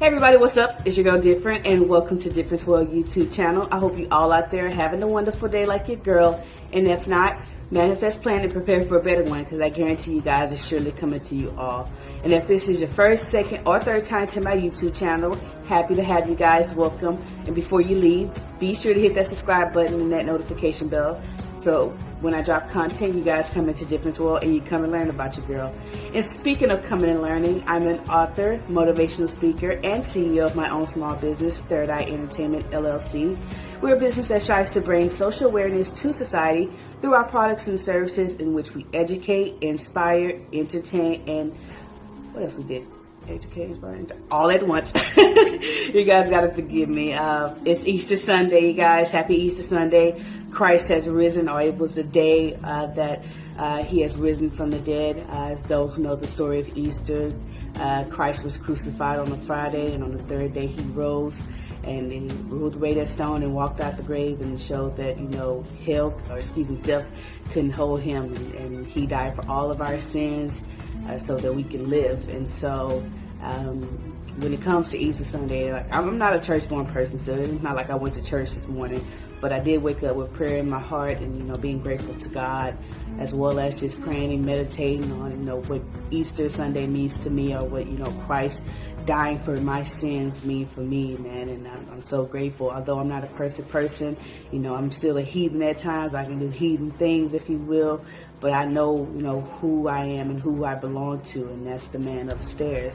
Hey everybody, what's up? It's your girl Different and welcome to Difference World YouTube channel. I hope you all out there having a wonderful day like your girl. And if not, manifest, plan, and prepare for a better one because I guarantee you guys are surely coming to you all. And if this is your first, second, or third time to my YouTube channel, happy to have you guys. Welcome. And before you leave, be sure to hit that subscribe button and that notification bell so when I drop content, you guys come into Difference World and you come and learn about your girl. And speaking of coming and learning, I'm an author, motivational speaker, and CEO of my own small business, Third Eye Entertainment LLC. We're a business that strives to bring social awareness to society through our products and services in which we educate, inspire, entertain, and what else we did? educate, all at once. you guys got to forgive me. Uh, it's Easter Sunday, you guys. Happy Easter Sunday. Christ has risen, or it was the day uh, that uh, he has risen from the dead. Uh, those who know the story of Easter, uh, Christ was crucified on a Friday, and on the third day he rose and he rolled away that stone and walked out the grave and showed that, you know, hell, or excuse me, death couldn't hold him. And, and he died for all of our sins uh, so that we can live. And so um, when it comes to Easter Sunday, like I'm not a church-born person, so it's not like I went to church this morning but I did wake up with prayer in my heart and, you know, being grateful to God as well as just praying and meditating on, you know, what Easter Sunday means to me or what, you know, Christ dying for my sins mean for me, man. And I'm, I'm, so grateful. Although I'm not a perfect person, you know, I'm still a heathen at times. I can do heathen things, if you will. But I know, you know, who I am and who I belong to, and that's the man upstairs.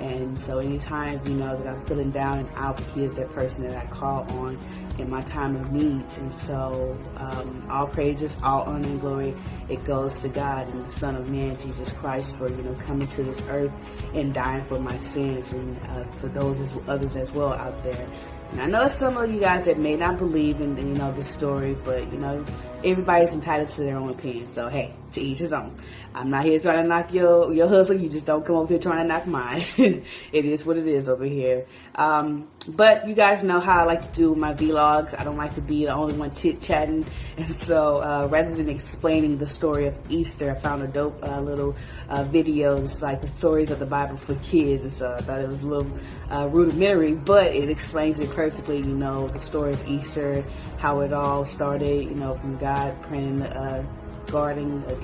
And so anytime, you know, that I'm feeling down and out, he is that person that I call on in my time of need. And so um, all praises, all honor and glory, it goes to God and the Son of Man, Jesus Christ, for, you know, coming to this earth and dying for my sins and uh, for those as, others as well out there. And I know some of you guys that may not believe in, you know, the story, but, you know, everybody's entitled to their own opinion. So, hey, to each his own. I'm not here trying to knock your, your hustle. You just don't come over here trying to knock mine. it is what it is over here. Um, but you guys know how I like to do my vlogs. I don't like to be the only one chit-chatting. And so uh, rather than explaining the story of Easter, I found a dope uh, little uh, videos like the stories of the Bible for kids. And so I thought it was a little uh, rudimentary, but it explains it perfectly, you know, the story of Easter, how it all started, you know, from God praying uh, garden, uh,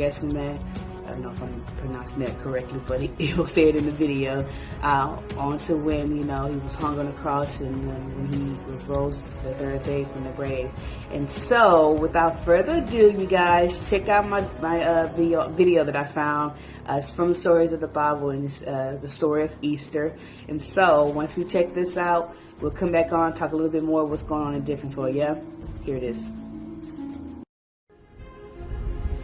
I don't know if I'm pronouncing that correctly, but he, he will say it in the video, uh, on to when, you know, he was hung on the cross and uh, when he rose the third day from the grave. And so, without further ado, you guys, check out my, my uh, video, video that I found. Uh, it's from stories of the Bible and uh, the story of Easter. And so, once we check this out, we'll come back on, talk a little bit more what's going on in different for yeah? Here it is.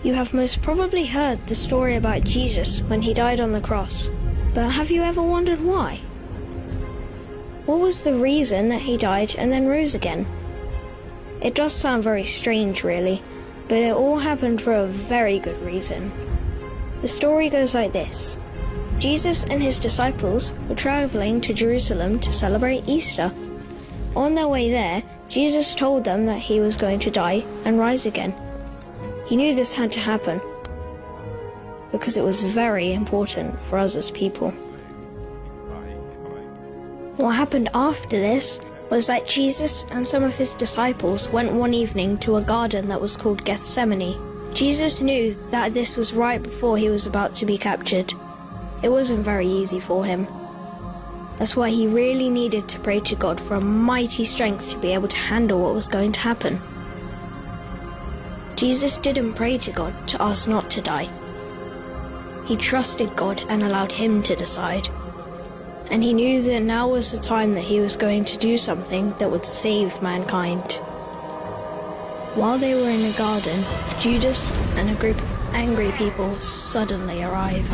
You have most probably heard the story about Jesus when he died on the cross, but have you ever wondered why? What was the reason that he died and then rose again? It does sound very strange, really, but it all happened for a very good reason. The story goes like this Jesus and his disciples were traveling to Jerusalem to celebrate Easter. On their way there, Jesus told them that he was going to die and rise again. He knew this had to happen because it was very important for us as people. What happened after this was that Jesus and some of his disciples went one evening to a garden that was called Gethsemane. Jesus knew that this was right before he was about to be captured. It wasn't very easy for him. That's why he really needed to pray to God for a mighty strength to be able to handle what was going to happen. Jesus didn't pray to God to ask not to die. He trusted God and allowed Him to decide. And he knew that now was the time that he was going to do something that would save mankind. While they were in the garden, Judas and a group of angry people suddenly arrived.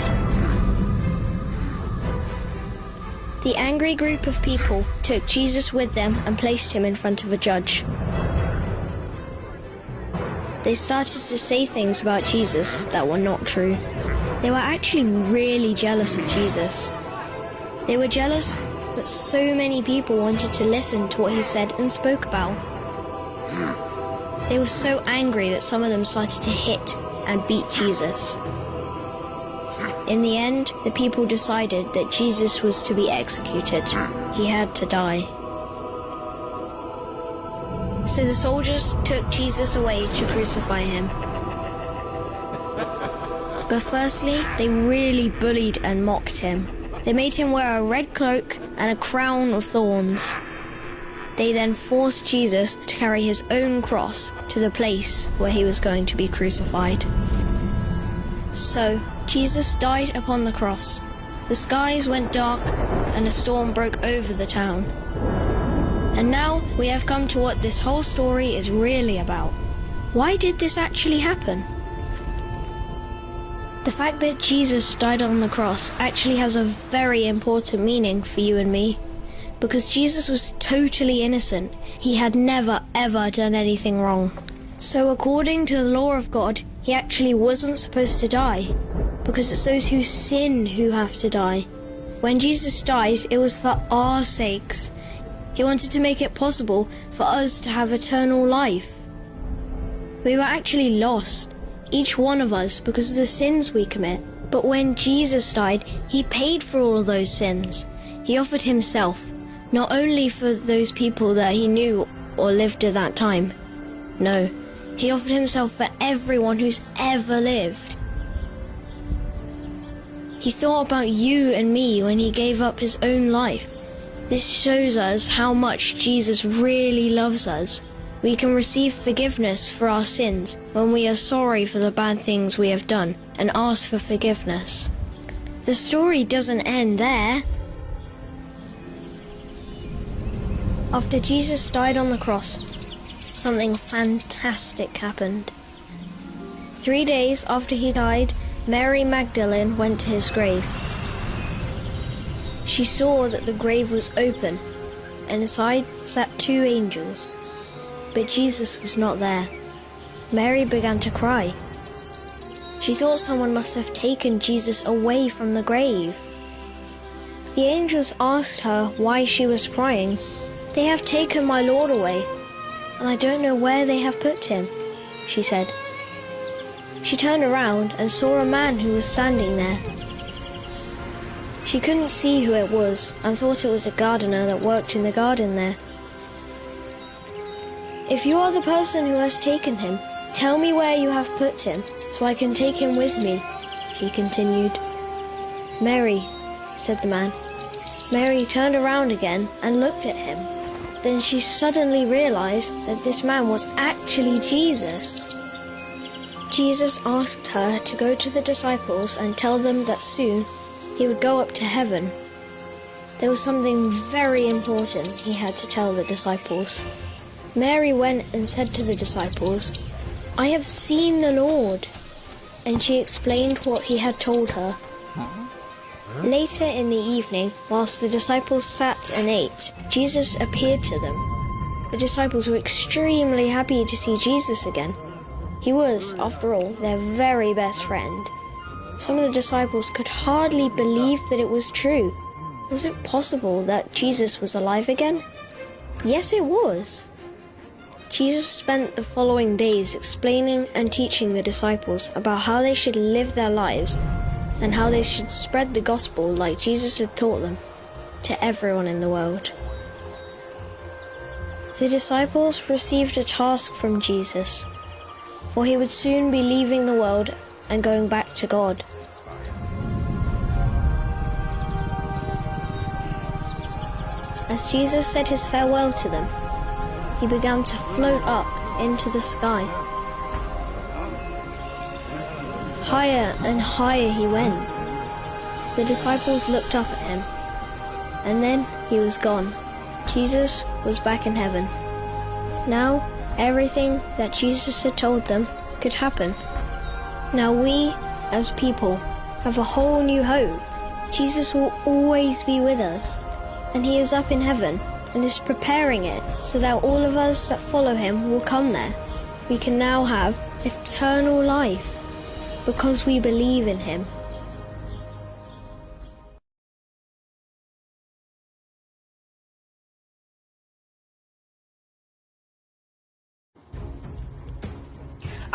The angry group of people took Jesus with them and placed him in front of a judge they started to say things about Jesus that were not true. They were actually really jealous of Jesus. They were jealous that so many people wanted to listen to what he said and spoke about. They were so angry that some of them started to hit and beat Jesus. In the end, the people decided that Jesus was to be executed. He had to die. So the soldiers took Jesus away to crucify him. But firstly, they really bullied and mocked him. They made him wear a red cloak and a crown of thorns. They then forced Jesus to carry his own cross to the place where he was going to be crucified. So, Jesus died upon the cross. The skies went dark and a storm broke over the town. And now we have come to what this whole story is really about. Why did this actually happen? The fact that Jesus died on the cross actually has a very important meaning for you and me. Because Jesus was totally innocent. He had never ever done anything wrong. So according to the law of God, he actually wasn't supposed to die. Because it's those who sin who have to die. When Jesus died, it was for our sakes. He wanted to make it possible for us to have eternal life. We were actually lost, each one of us, because of the sins we commit. But when Jesus died, he paid for all those sins. He offered himself, not only for those people that he knew or lived at that time. No, he offered himself for everyone who's ever lived. He thought about you and me when he gave up his own life. This shows us how much Jesus really loves us. We can receive forgiveness for our sins when we are sorry for the bad things we have done and ask for forgiveness. The story doesn't end there. After Jesus died on the cross, something fantastic happened. Three days after he died, Mary Magdalene went to his grave. She saw that the grave was open, and inside sat two angels. But Jesus was not there. Mary began to cry. She thought someone must have taken Jesus away from the grave. The angels asked her why she was crying. They have taken my Lord away, and I don't know where they have put him, she said. She turned around and saw a man who was standing there. She couldn't see who it was and thought it was a gardener that worked in the garden there. If you are the person who has taken him, tell me where you have put him so I can take him with me, she continued. Mary, said the man. Mary turned around again and looked at him. Then she suddenly realized that this man was actually Jesus. Jesus asked her to go to the disciples and tell them that soon he would go up to heaven. There was something very important he had to tell the disciples. Mary went and said to the disciples, I have seen the Lord. And she explained what he had told her. Later in the evening, whilst the disciples sat and ate, Jesus appeared to them. The disciples were extremely happy to see Jesus again. He was, after all, their very best friend. Some of the disciples could hardly believe that it was true. Was it possible that Jesus was alive again? Yes, it was. Jesus spent the following days explaining and teaching the disciples about how they should live their lives and how they should spread the gospel like Jesus had taught them to everyone in the world. The disciples received a task from Jesus, for he would soon be leaving the world and going back to God. As Jesus said his farewell to them, he began to float up into the sky. Higher and higher he went. The disciples looked up at him, and then he was gone. Jesus was back in heaven. Now, everything that Jesus had told them could happen. Now we, as people, have a whole new hope. Jesus will always be with us, and he is up in heaven and is preparing it so that all of us that follow him will come there. We can now have eternal life because we believe in him.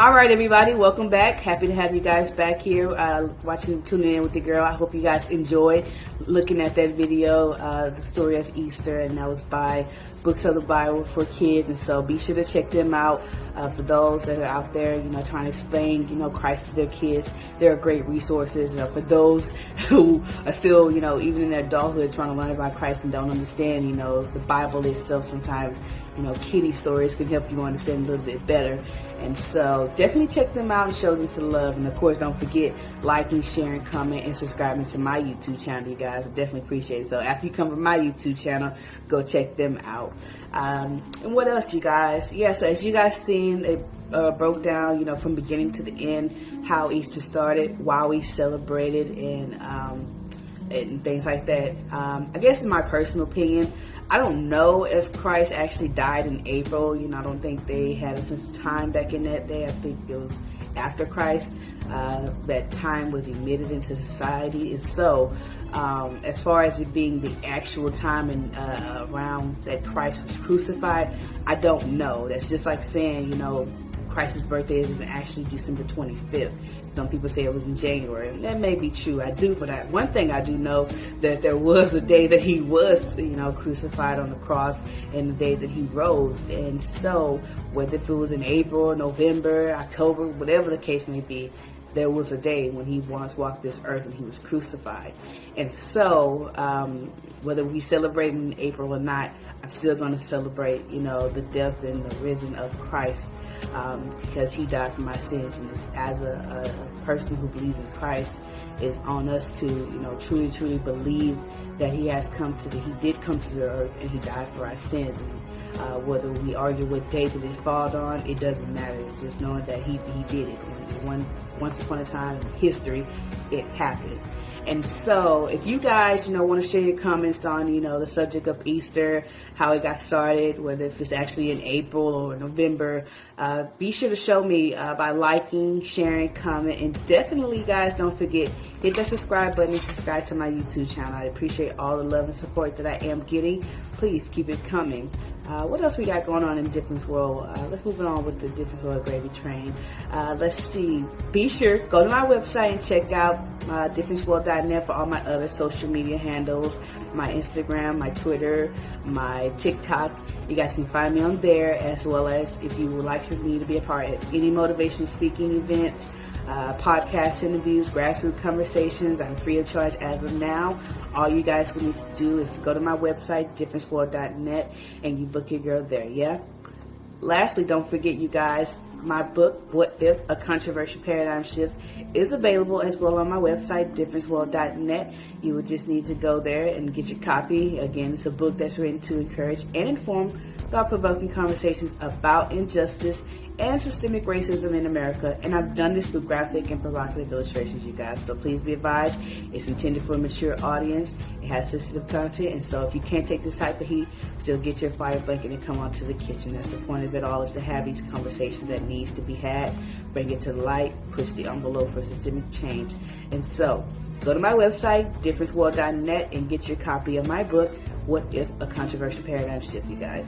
All right, everybody, welcome back. Happy to have you guys back here uh, watching, tuning in with the girl. I hope you guys enjoyed looking at that video, uh, the story of Easter, and that was by Books of the Bible for Kids. And so be sure to check them out uh, for those that are out there, you know, trying to explain, you know, Christ to their kids. They're great resources. You know, for those who are still, you know, even in their adulthood trying to learn about Christ and don't understand, you know, the Bible itself sometimes you know, kitty stories can help you understand a little bit better. And so definitely check them out and show them some love. And of course, don't forget liking, sharing, comment, and subscribing to my YouTube channel, you guys. I definitely appreciate it. So after you come from my YouTube channel, go check them out. Um, and what else, you guys? Yeah, so as you guys seen, it uh, broke down, you know, from beginning to the end, how Easter started, why we celebrated, and, um, and things like that. Um, I guess in my personal opinion, I don't know if Christ actually died in April. You know, I don't think they had a sense of time back in that day. I think it was after Christ uh, that time was emitted into society. And so, um, as far as it being the actual time and uh, around that Christ was crucified, I don't know. That's just like saying, you know, Christ's birthday is actually December 25th. Some people say it was in January. And that may be true. I do, but I, one thing I do know that there was a day that he was, you know, crucified on the cross and the day that he rose. And so, whether it was in April, November, October, whatever the case may be, there was a day when he once walked this earth and he was crucified. And so, um, whether we celebrate in April or not, I'm still going to celebrate, you know, the death and the risen of Christ um, because he died for my sins. And as a, a, person who believes in Christ, it's on us to, you know, truly, truly believe that he has come to the, he did come to the earth and he died for our sins. And, uh, whether we argue what day that it fall on, it doesn't matter. Just knowing that he, he did it. And one, once upon a time in history, it happened. And so if you guys, you know, want to share your comments on, you know, the subject of Easter, how it got started, whether if it's actually in April or November, uh, be sure to show me uh, by liking, sharing, comment, and definitely, guys, don't forget, hit that subscribe button and subscribe to my YouTube channel. I appreciate all the love and support that I am getting. Please keep it coming. Uh, what else we got going on in Difference World? Uh, let's move on with the Difference World Gravy Train. Uh, let's see. Be sure, go to my website and check out uh, differenceworld.net for all my other social media handles, my Instagram, my Twitter, my TikTok. You guys can find me on there as well as if you would like for me to be a part of any motivation speaking event, uh, podcast interviews, grassroots conversations. I'm free of charge as of now. All you guys will need to do is go to my website, differenceworld.net, and you book your girl there, yeah? Lastly, don't forget, you guys, my book, What If? A Controversial Paradigm Shift, is available as well on my website, differenceworld.net. You would just need to go there and get your copy. Again, it's a book that's written to encourage and inform thought-provoking conversations about injustice and systemic racism in America. And I've done this through graphic and provocative illustrations, you guys. So please be advised, it's intended for a mature audience. It has sensitive content. And so if you can't take this type of heat, still get your fire blanket and come on to the kitchen. That's the point of it all is to have these conversations that needs to be had, bring it to light, push the envelope for systemic change. And so go to my website, differenceworld.net, and get your copy of my book, What If a Controversial Paradigm Shift, you guys.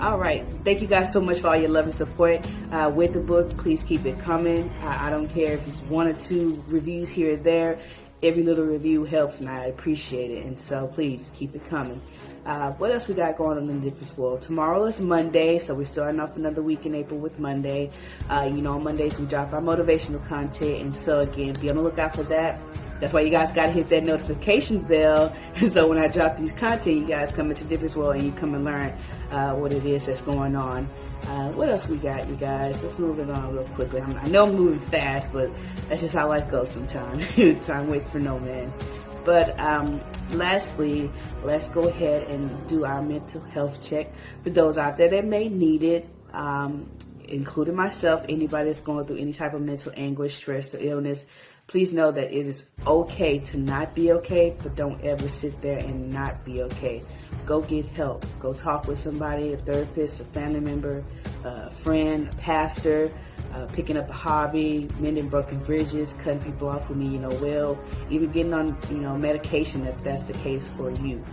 All right. Thank you guys so much for all your love and support uh, with the book. Please keep it coming. I, I, don't care if it's one or two reviews here or there. Every little review helps, and I appreciate it. And so please keep it coming. Uh, what else we got going on in the difference world? Tomorrow is Monday, so we're starting off another week in April with Monday. Uh, you know, on Mondays we drop our motivational content, and so again, be on the lookout for that. That's why you guys got to hit that notification bell. so when I drop these content, you guys come into Difference World and you come and learn uh, what it is that's going on. Uh, what else we got, you guys? Let's move it on real quickly. I'm, i know I'm moving fast, but that's just how life goes sometimes. Time waits for no man. But um, lastly, let's go ahead and do our mental health check for those out there that may need it. Um, including myself, anybody that's going through any type of mental anguish, stress, or illness, please know that it is okay to not be okay, but don't ever sit there and not be okay. Go get help. Go talk with somebody, a therapist, a family member, a friend, a pastor, uh, picking up a hobby, mending broken bridges, cutting people off who mean you know well, even getting on you know medication if that's the case for you.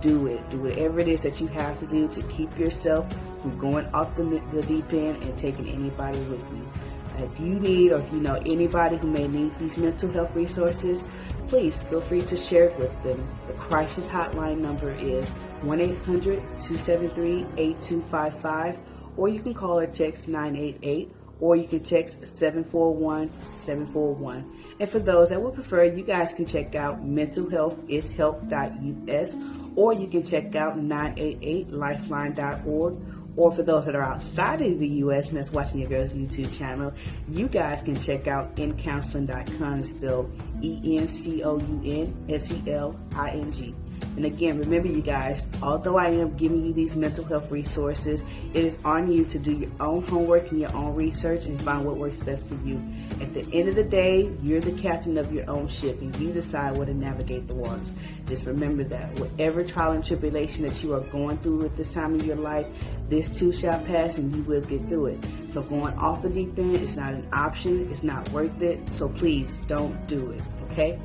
Do it. Do whatever it is that you have to do to keep yourself from going off the, the deep end and taking anybody with you. If you need or if you know anybody who may need these mental health resources, please feel free to share it with them. The crisis hotline number is 1-800-273-8255 or you can call or text 988 or you can text 741-741. And for those that would prefer, you guys can check out mentalhealthishelp.us or you can check out 988lifeline.org or for those that are outside of the U.S. and that's watching your girl's YouTube channel, you guys can check out encounseling.com, spelled E-N-C-O-U-N-S-E-L-I-N-G. And again, remember you guys, although I am giving you these mental health resources, it is on you to do your own homework and your own research and find what works best for you. At the end of the day, you're the captain of your own ship and you decide where to navigate the waters. Just remember that whatever trial and tribulation that you are going through at this time of your life, this too shall pass and you will get through it. So going off the deep end is not an option. It's not worth it. So please don't do it. Okay?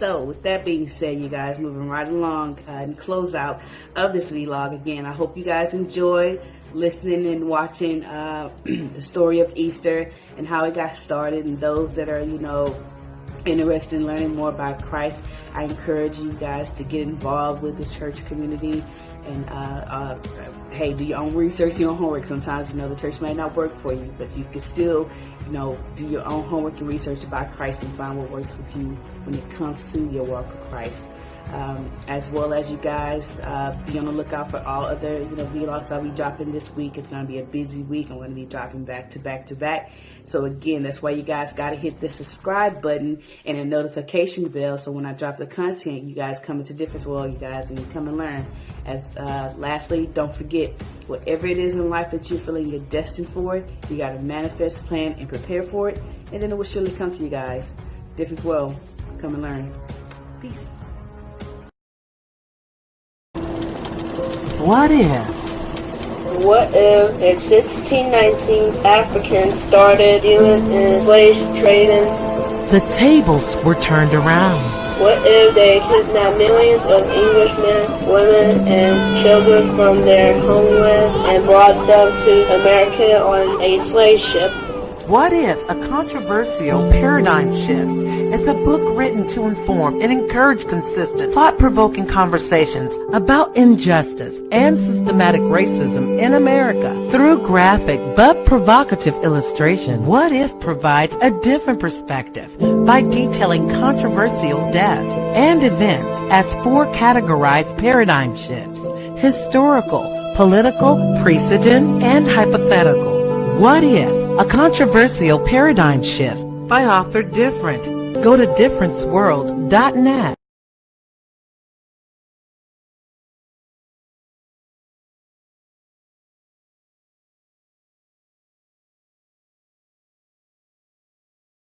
So, with that being said, you guys, moving right along uh, and close out of this vlog again. I hope you guys enjoy listening and watching uh, the story of Easter and how it got started. And those that are, you know, interested in learning more about Christ, I encourage you guys to get involved with the church community and uh, uh, hey, do your own research, your own homework. Sometimes, you know, the church may not work for you, but you can still, you know, do your own homework and research about Christ and find what works with you when it comes to your walk with Christ. Um, as well as you guys uh, be on the lookout for all other you know vlogs I'll be dropping this week. It's going to be a busy week. I'm going to be dropping back to back to back. So again, that's why you guys got to hit the subscribe button and a notification bell. So when I drop the content, you guys come into Difference World, you guys, and you come and learn. As uh, lastly, don't forget, whatever it is in life that you're feeling you're destined for, you got to manifest, plan, and prepare for it. And then it will surely come to you guys. Difference World, come and learn. Peace. What if? What if in 1619 Africans started dealing in slave trading? The tables were turned around. What if they kidnapped millions of Englishmen, women, and children from their homeland and brought them to America on a slave ship? What if a controversial paradigm shift is a book written to inform and encourage consistent, thought-provoking conversations about injustice and systematic racism in America through graphic but provocative illustration? What if provides a different perspective by detailing controversial deaths and events as four categorized paradigm shifts, historical, political, precedent, and hypothetical. What if a controversial paradigm shift by author Different? Go to differenceworld.net.